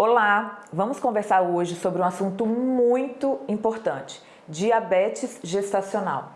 Olá, vamos conversar hoje sobre um assunto muito importante, diabetes gestacional.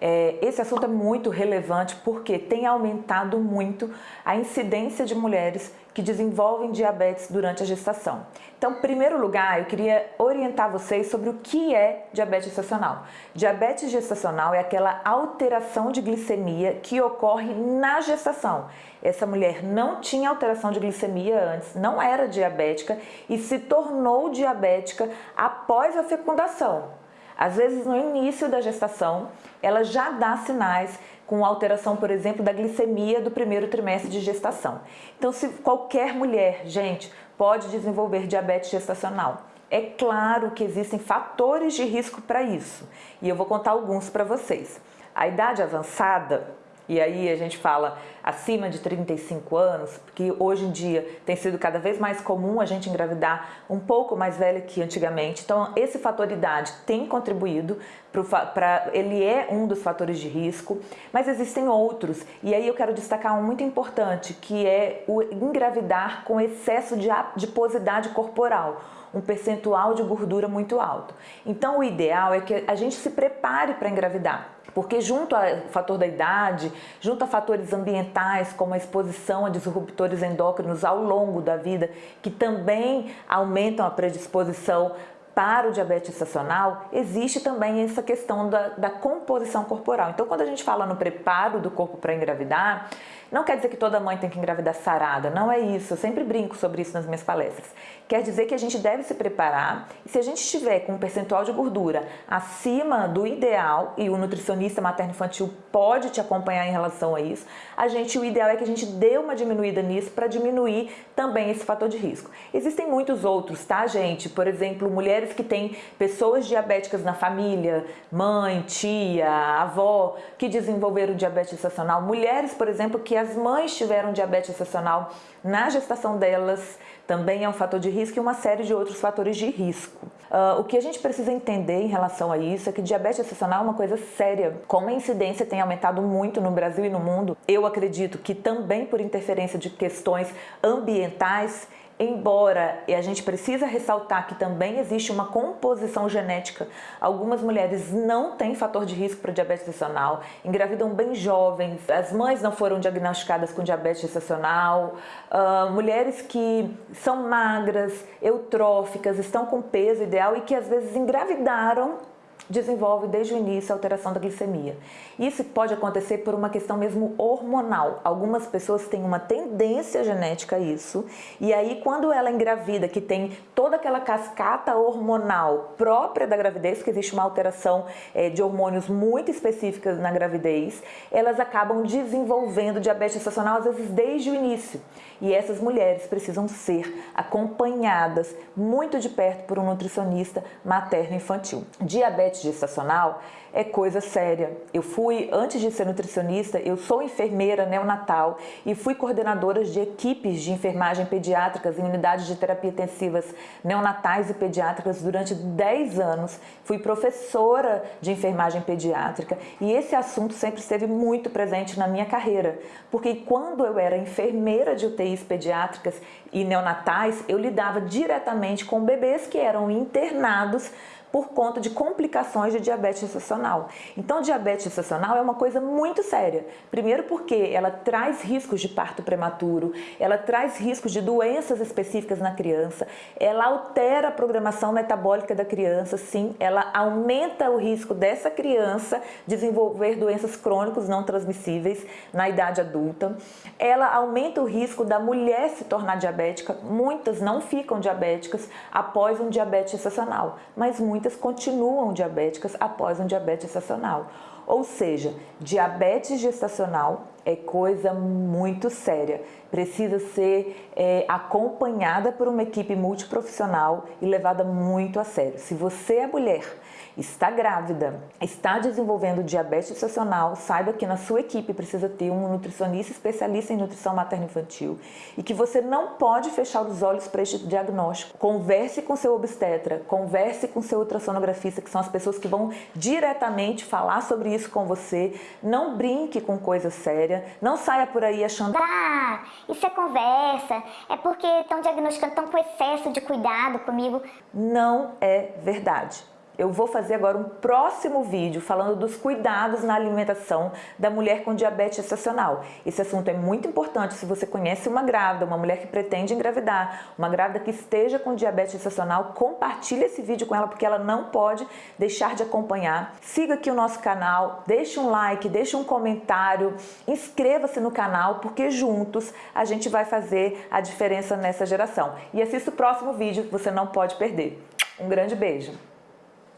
É, esse assunto é muito relevante porque tem aumentado muito a incidência de mulheres que desenvolvem diabetes durante a gestação. Então, em primeiro lugar, eu queria orientar vocês sobre o que é diabetes gestacional. Diabetes gestacional é aquela alteração de glicemia que ocorre na gestação. Essa mulher não tinha alteração de glicemia antes, não era diabética e se tornou diabética após a fecundação. Às vezes, no início da gestação, ela já dá sinais com alteração, por exemplo, da glicemia do primeiro trimestre de gestação. Então, se qualquer mulher, gente, pode desenvolver diabetes gestacional. É claro que existem fatores de risco para isso e eu vou contar alguns para vocês. A idade avançada e aí a gente fala acima de 35 anos, porque hoje em dia tem sido cada vez mais comum a gente engravidar um pouco mais velha que antigamente. Então esse fator idade tem contribuído para ele é um dos fatores de risco, mas existem outros. E aí eu quero destacar um muito importante, que é o engravidar com excesso de adiposidade corporal um percentual de gordura muito alto. Então o ideal é que a gente se prepare para engravidar. Porque junto ao fator da idade, junto a fatores ambientais como a exposição a disruptores endócrinos ao longo da vida, que também aumentam a predisposição para o diabetes estacional, existe também essa questão da, da composição corporal. Então, quando a gente fala no preparo do corpo para engravidar, não quer dizer que toda mãe tem que engravidar sarada, não é isso. Eu sempre brinco sobre isso nas minhas palestras. Quer dizer que a gente deve se preparar e se a gente estiver com um percentual de gordura acima do ideal e o nutricionista materno-infantil pode te acompanhar em relação a isso, a gente, o ideal é que a gente dê uma diminuída nisso para diminuir também esse fator de risco. Existem muitos outros, tá, gente? Por exemplo, mulheres que têm pessoas diabéticas na família, mãe, tia, avó, que desenvolveram diabetes gestacional, mulheres, por exemplo, que as mães tiveram diabetes gestacional na gestação delas, também é um fator de risco e uma série de outros fatores de risco. Uh, o que a gente precisa entender em relação a isso é que diabetes gestacional é uma coisa séria. Como a incidência tem aumentado muito no Brasil e no mundo, eu acredito que também por interferência de questões ambientais embora e a gente precisa ressaltar que também existe uma composição genética, algumas mulheres não têm fator de risco para diabetes gestacional, engravidam bem jovens, as mães não foram diagnosticadas com diabetes gestacional, uh, mulheres que são magras, eutróficas, estão com peso ideal e que às vezes engravidaram desenvolve desde o início a alteração da glicemia. Isso pode acontecer por uma questão mesmo hormonal. Algumas pessoas têm uma tendência genética a isso, e aí quando ela engravida, que tem toda aquela cascata hormonal própria da gravidez, que existe uma alteração é, de hormônios muito específicas na gravidez, elas acabam desenvolvendo diabetes gestacional às vezes desde o início. E essas mulheres precisam ser acompanhadas muito de perto por um nutricionista materno-infantil. Diabetes gestacional é coisa séria. Eu fui, antes de ser nutricionista, eu sou enfermeira neonatal e fui coordenadora de equipes de enfermagem pediátricas em unidades de terapia intensivas neonatais e pediátricas durante 10 anos. Fui professora de enfermagem pediátrica e esse assunto sempre esteve muito presente na minha carreira, porque quando eu era enfermeira de UTIs pediátricas e neonatais, eu lidava diretamente com bebês que eram internados por conta de complicações de diabetes gestacional. Então, diabetes gestacional é uma coisa muito séria. Primeiro porque ela traz riscos de parto prematuro, ela traz riscos de doenças específicas na criança, ela altera a programação metabólica da criança, sim, ela aumenta o risco dessa criança desenvolver doenças crônicas não transmissíveis na idade adulta, ela aumenta o risco da mulher se tornar diabética, muitas não ficam diabéticas após um diabetes gestacional, mas muitas muitas continuam diabéticas após um diabetes gestacional. Ou seja, diabetes gestacional é coisa muito séria. Precisa ser é, acompanhada por uma equipe multiprofissional e levada muito a sério. Se você é mulher está grávida, está desenvolvendo diabetes gestacional, saiba que na sua equipe precisa ter um nutricionista especialista em nutrição materno-infantil e que você não pode fechar os olhos para este diagnóstico. Converse com seu obstetra, converse com seu ultrassonografista, que são as pessoas que vão diretamente falar sobre isso com você. Não brinque com coisa séria, não saia por aí achando Ah, isso é conversa, é porque estão diagnosticando, estão com excesso de cuidado comigo. Não é verdade. Eu vou fazer agora um próximo vídeo falando dos cuidados na alimentação da mulher com diabetes gestacional. Esse assunto é muito importante se você conhece uma grávida, uma mulher que pretende engravidar, uma grávida que esteja com diabetes gestacional, compartilhe esse vídeo com ela porque ela não pode deixar de acompanhar. Siga aqui o nosso canal, deixe um like, deixe um comentário, inscreva-se no canal porque juntos a gente vai fazer a diferença nessa geração. E assista o próximo vídeo que você não pode perder. Um grande beijo!